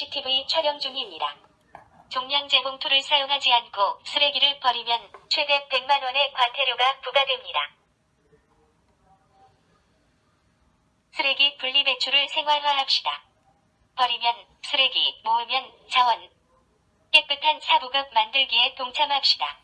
CCTV 촬영 중입니다. 종량제 봉투를 사용하지 않고 쓰레기를 버리면 최대 100만 원의 과태료가 부과됩니다. 쓰레기 분리 배출을 생활화합시다. 버리면 쓰레기, 모으면 자원. 깨끗한 사부급 만들기에 동참합시다.